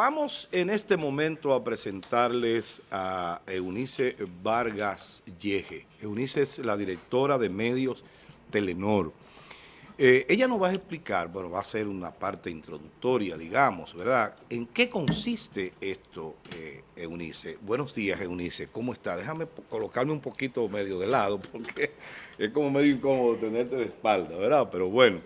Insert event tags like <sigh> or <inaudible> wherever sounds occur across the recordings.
vamos en este momento a presentarles a Eunice Vargas Yeje. Eunice es la directora de medios Telenor. Eh, ella nos va a explicar, bueno, va a ser una parte introductoria, digamos, ¿verdad? ¿En qué consiste esto, eh, Eunice? Buenos días, Eunice, ¿cómo está? Déjame colocarme un poquito medio de lado, <laughs> porque es como medio incómodo tenerte de espalda, ¿verdad? Pero bueno,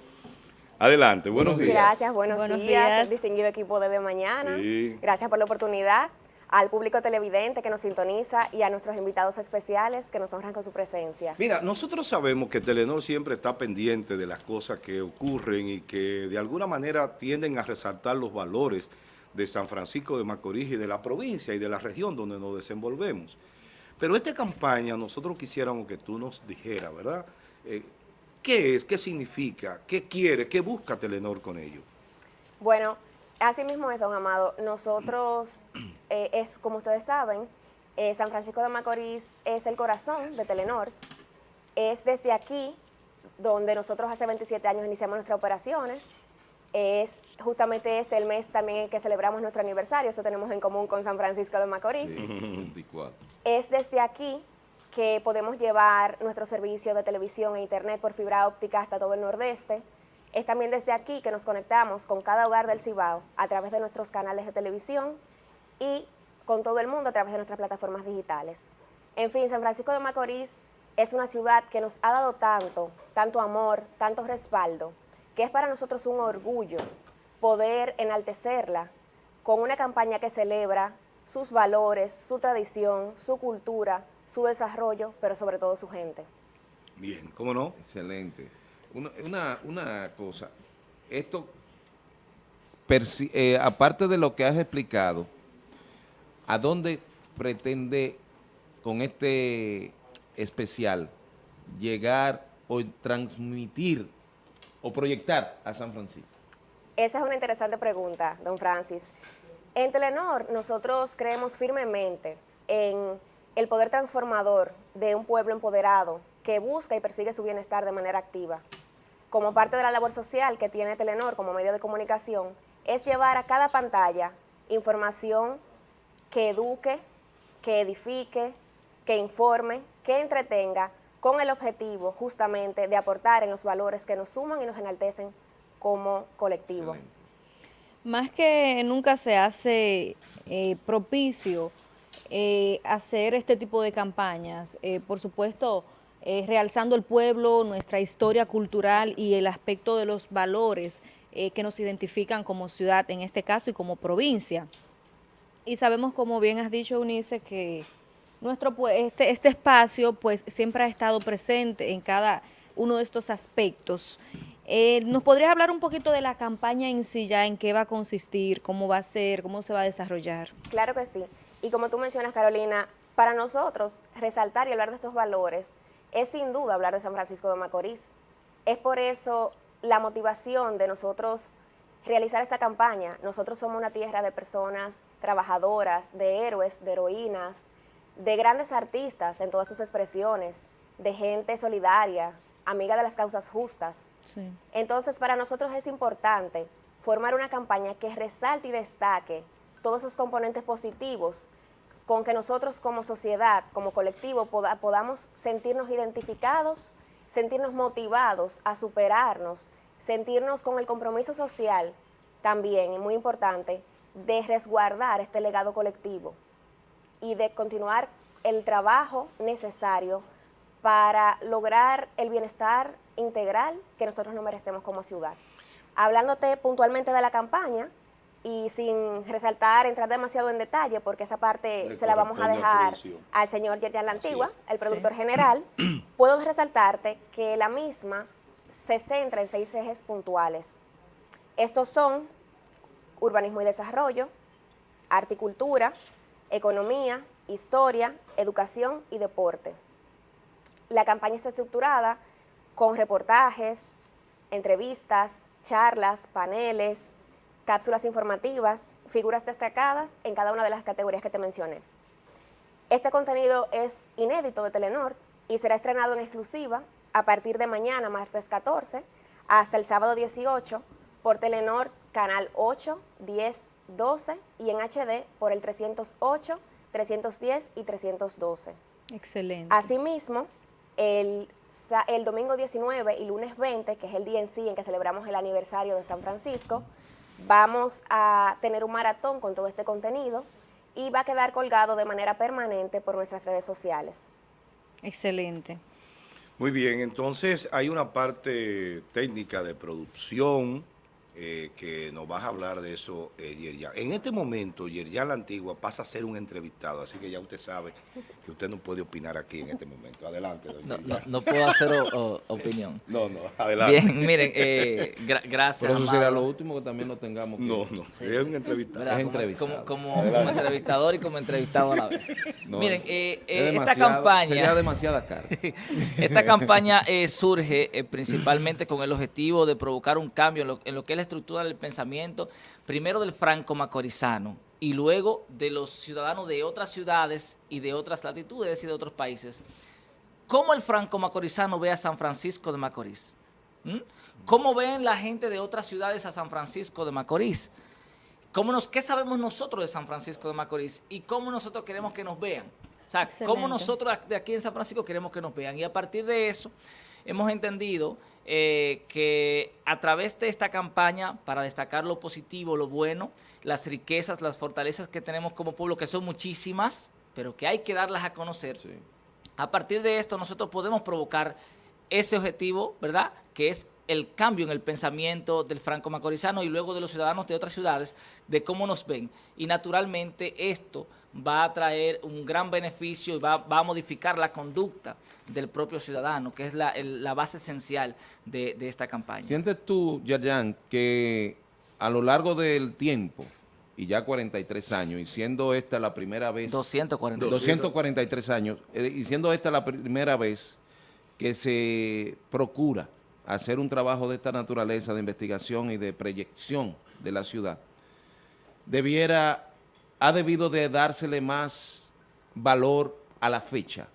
adelante, buenos días. Gracias, buenos, días, distinguido equipo de, de Mañana. Gracias por la oportunidad al público televidente que nos sintoniza y a nuestros invitados especiales que nos honran con su presencia. Mira, nosotros sabemos que Telenor siempre está pendiente de las cosas que ocurren y que de alguna manera tienden a resaltar los valores de San Francisco de Macorís y de la provincia y de la región donde nos desenvolvemos. Pero esta campaña nosotros quisiéramos que tú nos dijeras, ¿verdad? Eh, ¿Qué es? ¿Qué significa? ¿Qué quiere? ¿Qué busca Telenor con ello? Bueno, Así mismo es, don Amado. Nosotros, <clears throat> eh, es como ustedes saben, eh, San Francisco de Macorís es el corazón de Telenor. Es desde aquí donde nosotros hace 27 años iniciamos nuestras operaciones. Es justamente este el mes también en que celebramos nuestro aniversario, eso tenemos en común con San Francisco de Macorís. <laughs> Es desde aquí que podemos llevar nuestro servicio de televisión e internet por fibra óptica hasta todo el nordeste. Es también desde aquí que nos conectamos con cada hogar del Cibao a través de nuestros canales de televisión y con todo el mundo a través de nuestras plataformas digitales. En fin, San Francisco de Macorís es una ciudad que nos ha dado tanto, tanto amor, tanto respaldo, que es para nosotros un orgullo poder enaltecerla con una campaña que celebra sus valores, su tradición, su cultura, su desarrollo, pero sobre todo su gente. Bien, ¿cómo no? Excelente una, una, cosa, esto, eh, aparte de lo que has explicado, ¿a dónde pretende con este especial llegar o transmitir o proyectar a San Francisco? Esa es una interesante pregunta, don Francis. En Telenor nosotros creemos firmemente en el poder transformador de un pueblo empoderado que busca y persigue su bienestar de manera activa como parte de la labor social que tiene Telenor como medio de comunicación, es llevar a cada pantalla información que eduque, que edifique, que informe, que entretenga, con el objetivo justamente de aportar en los valores que nos suman y nos enaltecen como colectivo. Más que nunca se hace eh, propicio eh, hacer este tipo de campañas, eh, por supuesto, eh, realzando el pueblo, nuestra historia cultural y el aspecto de los valores eh, que nos identifican como ciudad, en este caso, y como provincia. Y sabemos, como bien has dicho, Unice, que nuestro este, este espacio pues siempre ha estado presente en cada uno de estos aspectos. ¿Nos podrías hablar un poquito de la campaña en sí ya, en qué va a consistir, cómo va a ser, cómo se va a desarrollar? Claro que sí. Y como tú mencionas, Carolina, para nosotros resaltar y hablar de estos valores es sin duda hablar de San Francisco de Macorís. Es por eso la motivación de nosotros realizar esta campaña. Nosotros somos una tierra de personas trabajadoras, de héroes, de heroínas, de grandes artistas en todas sus expresiones, de gente solidaria, amiga de las causas justas. Entonces, para nosotros es importante formar una campaña que resalte y destaque todos esos componentes positivos con que nosotros como sociedad, como colectivo, podamos sentirnos identificados, sentirnos motivados a superarnos, sentirnos con el compromiso social también, y muy importante, de resguardar este legado colectivo y de continuar el trabajo necesario para lograr el bienestar integral que nosotros nos merecemos como ciudad. Hablándote puntualmente de la campaña, y sin resaltar, entrar demasiado en detalle, porque esa parte se la vamos a dejar al señor Yerjan La Antigua, el productor general, <clears throat> puedo resaltarte que la misma se centra en seis ejes puntuales. Estos son urbanismo y desarrollo, articultura, economía, historia, educación y deporte. La campaña está estructurada con reportajes, entrevistas, charlas, paneles, cápsulas informativas, figuras destacadas en cada una de las categorías que te mencioné. Este contenido es inédito de Telenor y será estrenado en exclusiva a partir de mañana, martes 14, hasta el sábado 18, por Telenor, Canal 8, 10 12 y en HD por el 308, 310 y 312. Excelente. Asimismo, el, el domingo 19 y lunes 20, que es el día en sí en que celebramos el aniversario de San Francisco, vamos a tener un maratón con todo este contenido y va a quedar colgado de manera permanente por nuestras redes sociales. Excelente. Muy bien, entonces hay una parte técnica de producción eh, que nos vas a hablar de eso, eh, Yerjan. En este momento, Yerjan la Antigua pasa a ser un entrevistado, así que ya usted sabe que usted no puede opinar aquí en este momento. Adelante, don No, no, puedo hacer o- o- opinión. No, no, adelante. Bien, miren, eh, gra- gracias. Pero eso amado. lo último que también lo tengamos. que- No, no, es un entrevistado. Es Como- entrevistado. Como, como- como entrevistador y como entrevistado a la vez. <laughs> No, Miren, eh, es esta campaña... Sería demasiada cara. <laughs> Esta campaña eh, surge eh, principalmente con el objetivo de provocar un cambio en lo, en lo que es la estructura del pensamiento, primero del franco macorizano y luego de los ciudadanos de otras ciudades y de otras latitudes y de otros países. ¿Cómo el franco macorizano ve a San Francisco de Macorís? ¿Mm? ¿Cómo ven la gente de otras ciudades a San Francisco de Macorís? ¿Cómo nos, ¿Qué sabemos nosotros de San Francisco de Macorís? ¿Y cómo nosotros queremos que nos vean? O sea, ¿cómo nosotros de aquí en San Francisco queremos que nos vean? Y a partir de eso, hemos entendido eh, que a través de esta campaña, para destacar lo positivo, lo bueno, las riquezas, las fortalezas que tenemos como pueblo, que son muchísimas, pero que hay que darlas a conocer, Sí. a partir de esto nosotros podemos provocar ese objetivo, ¿verdad? Que es el cambio en el pensamiento del franco macorizano y luego de los ciudadanos de otras ciudades, de cómo nos ven. Y naturalmente esto va a traer un gran beneficio y va, va a modificar la conducta del propio ciudadano, que es la, el- la base esencial de, de esta campaña. ¿Sientes tú, Yayan, que a lo largo del tiempo, y ya 43 años, y siendo esta la primera vez... 240. 243 años, eh, y siendo esta la primera vez que se procura hacer un trabajo de esta naturaleza de investigación y de proyección de la ciudad, debiera, ha debido de dársele más valor a la fecha,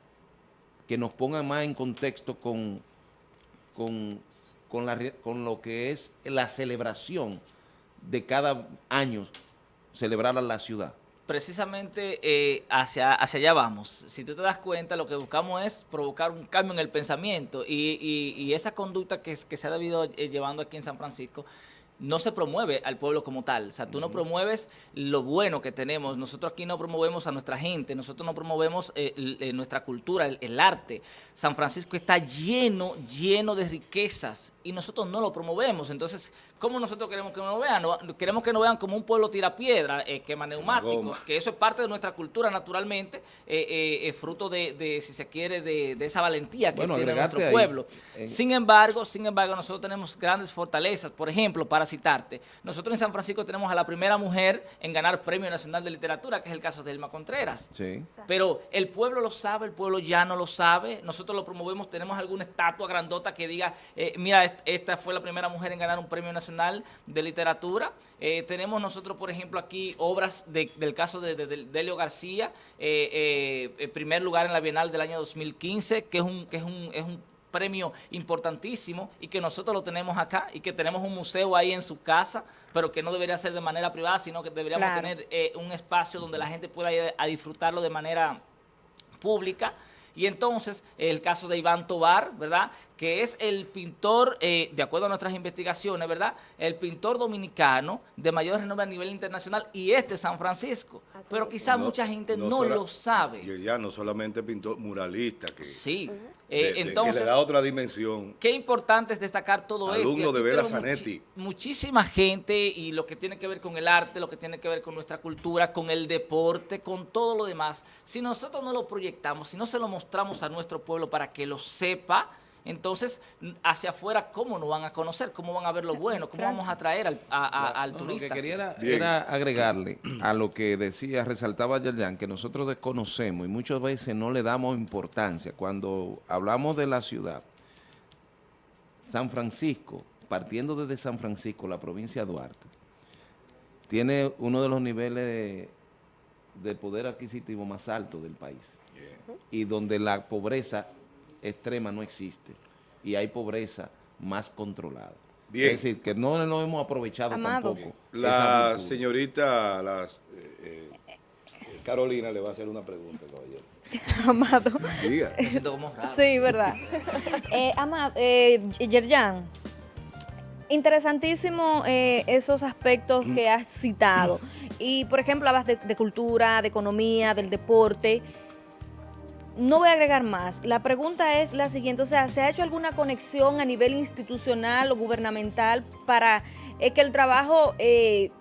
que nos ponga más en contexto con, con, con, con lo que es la celebración de cada año celebrar a la ciudad. Precisamente eh, hacia, hacia allá vamos. Si tú te das cuenta, lo que buscamos es provocar un cambio en el pensamiento y, y- y esa conducta que, que se ha debido eh, llevando aquí en San Francisco no se promueve al pueblo como tal. O sea, tú no promueves lo bueno que tenemos. Nosotros aquí no promovemos a nuestra gente, nosotros no promovemos eh, eh, nuestra cultura, el, el arte. San Francisco está lleno, lleno de riquezas y nosotros no lo promovemos. Entonces, ¿cómo nosotros queremos que nos vean? No- queremos que nos vean como un pueblo tirapiedra, eh, quema neumáticos, que eso es parte de nuestra cultura naturalmente, eh, fruto de, de, si se quiere, de, de esa valentía que Bueno, tiene nuestro ahí, pueblo. en- Sin embargo, sin embargo, nosotros tenemos grandes fortalezas. Por ejemplo, para citarte, nosotros en San Francisco tenemos a la primera mujer en ganar Premio Nacional de Literatura, que es el caso de Elma Contreras. Sí. Pero el pueblo lo sabe, el pueblo ya no lo sabe. Nosotros lo promovemos, tenemos alguna estatua grandota que diga, eh, mira, est- esta fue la primera mujer en ganar un premio nacional de literatura. Eh, tenemos nosotros, por ejemplo, aquí obras de- del caso de, de- de Delio García, eh, primer lugar en la Bienal del año 2015, que es un, que es un, es un premio importantísimo y que nosotros lo tenemos acá y que tenemos un museo ahí en su casa, pero que no debería ser de manera privada, sino que deberíamos Claro. tener eh, un espacio donde la gente pueda ir a disfrutarlo de manera pública. Y entonces, el caso de Iván Tobar, ¿verdad? Que es el pintor, eh, de acuerdo a nuestras investigaciones, ¿verdad? El pintor dominicano de mayor renombre a nivel internacional y este San Francisco. Así Pero quizás mucha gente no, lo sabe. Y él ya no solamente pintor muralista, que, Sí. Eh, de- que entonces, le da otra dimensión. Qué importante es destacar todo esto. Alumno de Vela Zanetti. muchísima gente y lo que tiene que ver con el arte, lo que tiene que ver con nuestra cultura, con el deporte, con todo lo demás. Si nosotros no lo proyectamos, si no se lo mostramos a nuestro pueblo para que lo sepa, entonces hacia afuera, ¿cómo nos van a conocer? ¿Cómo van a ver lo <laughs> bueno? ¿Cómo vamos a atraer al, a- a- al No, Lo turista? que quería era, agregarle a lo que decía, resaltaba Yerjan, que nosotros desconocemos y muchas veces no le damos importancia. Cuando hablamos de la ciudad, San Francisco, partiendo desde San Francisco, la provincia de Duarte, tiene uno de los niveles de, de poder adquisitivo más altos del país y donde la pobreza extrema no existe y hay pobreza más controlada. Bien. Es decir, que no nos hemos aprovechado Amado. tampoco. La señorita las, eh, eh, Carolina le va a hacer una pregunta, caballero. <laughs> Amado. Diga. <laughs> Me siento como raro. Sí, verdad. <laughs> eh, Amado, eh, Yerjan, interesantísimo eh, esos aspectos que has citado. Y, por ejemplo, hablas de, de cultura, de economía, del deporte. No voy a agregar más. La pregunta es la siguiente, o sea, ¿se ha hecho alguna conexión a nivel institucional o gubernamental para eh, que el trabajo, eh,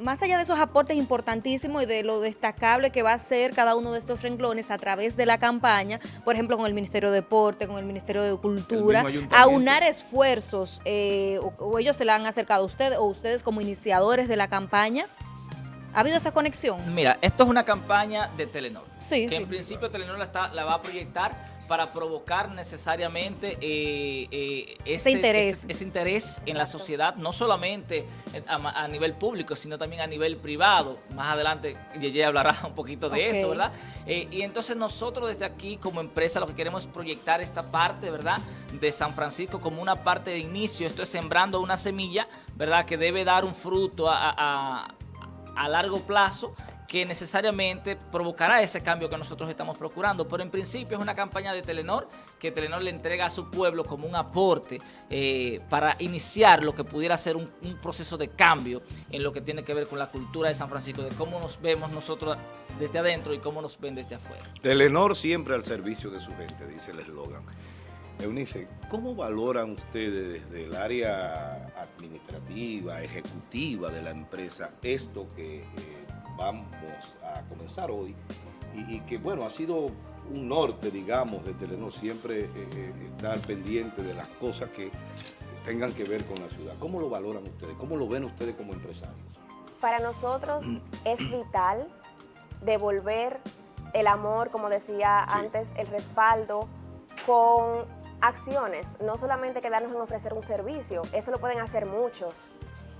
más allá de esos aportes importantísimos y de lo destacable que va a ser cada uno de estos renglones a través de la campaña, por ejemplo, con el Ministerio de Deporte, con el Ministerio de Cultura, aunar esfuerzos, eh, o, o ellos se la han acercado a ustedes, o ustedes como iniciadores de la campaña? ¿Ha habido esa conexión? Mira, esto es una campaña de Telenor. Sí, que sí. en principio Telenor la, está- la va a proyectar para provocar necesariamente eh, eh, ese, interés. ese- ese interés en la sociedad, no solamente a, nivel público, sino también a nivel privado. Más adelante Yeye hablará un poquito de eso, ¿verdad? Eh, y entonces nosotros desde aquí como empresa lo que queremos es proyectar esta parte, ¿verdad? De San Francisco como una parte de inicio. Esto es sembrando una semilla, ¿verdad? Que debe dar un fruto a- a- a, a largo plazo que necesariamente provocará ese cambio que nosotros estamos procurando. Pero en principio es una campaña de Telenor que Telenor le entrega a su pueblo como un aporte eh, para iniciar lo que pudiera ser un, un proceso de cambio en lo que tiene que ver con la cultura de San Francisco, de cómo nos vemos nosotros desde adentro y cómo nos ven desde afuera. Telenor siempre al servicio de su gente, dice el eslogan. Eunice, ¿cómo valoran ustedes desde el área administrativa, ejecutiva de la empresa esto que eh, vamos a comenzar hoy y, y que, bueno, ha sido un norte, digamos, de Telenor, siempre eh, eh, estar pendiente de las cosas que tengan que ver con la ciudad? ¿Cómo lo valoran ustedes? ¿Cómo lo ven ustedes como empresarios? Para nosotros es vital devolver el amor, como decía Sí. antes, el respaldo con acciones, no solamente quedarnos en ofrecer un servicio, eso lo pueden hacer muchos.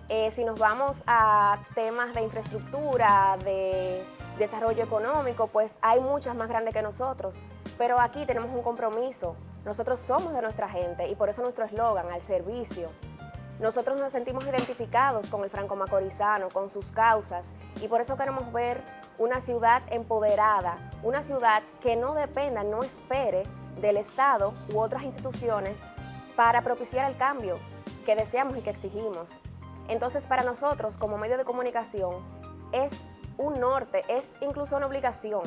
Eh, si nos vamos a temas de infraestructura, de desarrollo económico, pues hay muchas más grandes que nosotros, pero aquí tenemos un compromiso, nosotros somos de nuestra gente y por eso nuestro eslogan, al servicio. Nosotros nos sentimos identificados con el franco macorizano, con sus causas, y por eso queremos ver una ciudad empoderada, una ciudad que no dependa, no espere del Estado u otras instituciones para propiciar el cambio que deseamos y que exigimos. Entonces, para nosotros, como medio de comunicación, es un norte, es incluso una obligación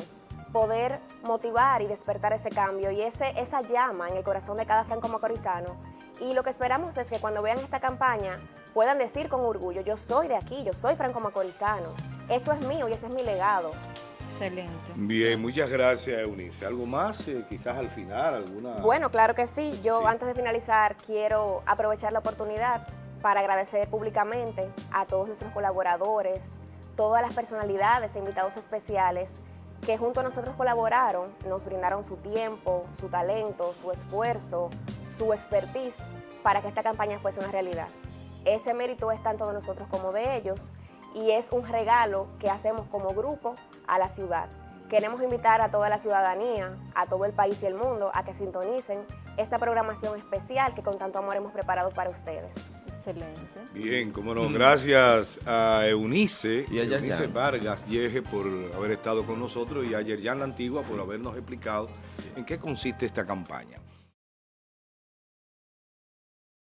poder motivar y despertar ese cambio y ese, esa llama en el corazón de cada franco macorizano. Y lo que esperamos es que cuando vean esta campaña puedan decir con orgullo, yo soy de aquí, yo soy franco macorizano, esto es mío y ese es mi legado. Excelente. Bien, muchas gracias, Eunice. ¿Algo más? Eh, quizás al final, alguna... Bueno, claro que sí. Yo Sí. antes de finalizar quiero aprovechar la oportunidad para agradecer públicamente a todos nuestros colaboradores, todas las personalidades e invitados especiales que junto a nosotros colaboraron, nos brindaron su tiempo, su talento, su esfuerzo, su expertise para que esta campaña fuese una realidad. Ese mérito es tanto de nosotros como de ellos y es un regalo que hacemos como grupo a la ciudad. Queremos invitar a toda la ciudadanía, a todo el país y el mundo a que sintonicen esta programación especial que con tanto amor hemos preparado para ustedes. Excelente. Bien, como no, gracias a Eunice, Y a. Eunice Vargas Yeje por haber estado con nosotros y a Yerjan La Antigua por habernos explicado en qué consiste esta campaña.